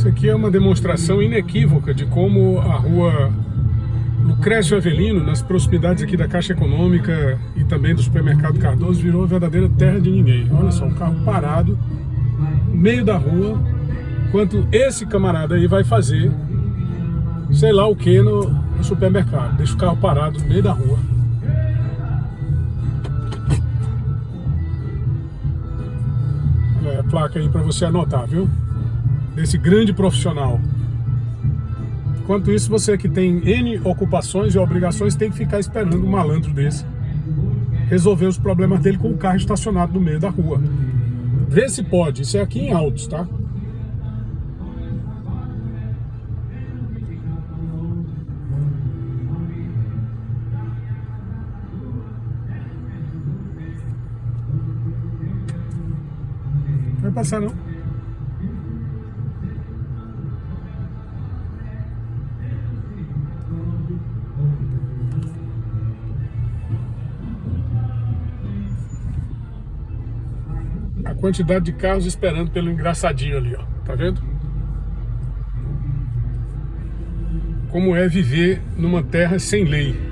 Isso aqui é uma demonstração inequívoca de como a rua Lucrécio Avelino, nas proximidades aqui da Caixa Econômica e também do supermercado Cardoso, virou verdadeira terra de ninguém. Olha só, um carro parado, no meio da rua, enquanto esse camarada aí vai fazer sei lá o que no, no supermercado. Deixa o carro parado no meio da rua. A placa aí para você anotar, viu? Desse grande profissional. Enquanto isso, você que tem N ocupações e obrigações tem que ficar esperando um malandro desse resolver os problemas dele com o carro estacionado no meio da rua. Vê se pode. Isso é aqui em Altos, tá? Vai passar não. A quantidade de carros esperando pelo engraçadinho ali, ó. Tá vendo? Como é viver numa terra sem lei.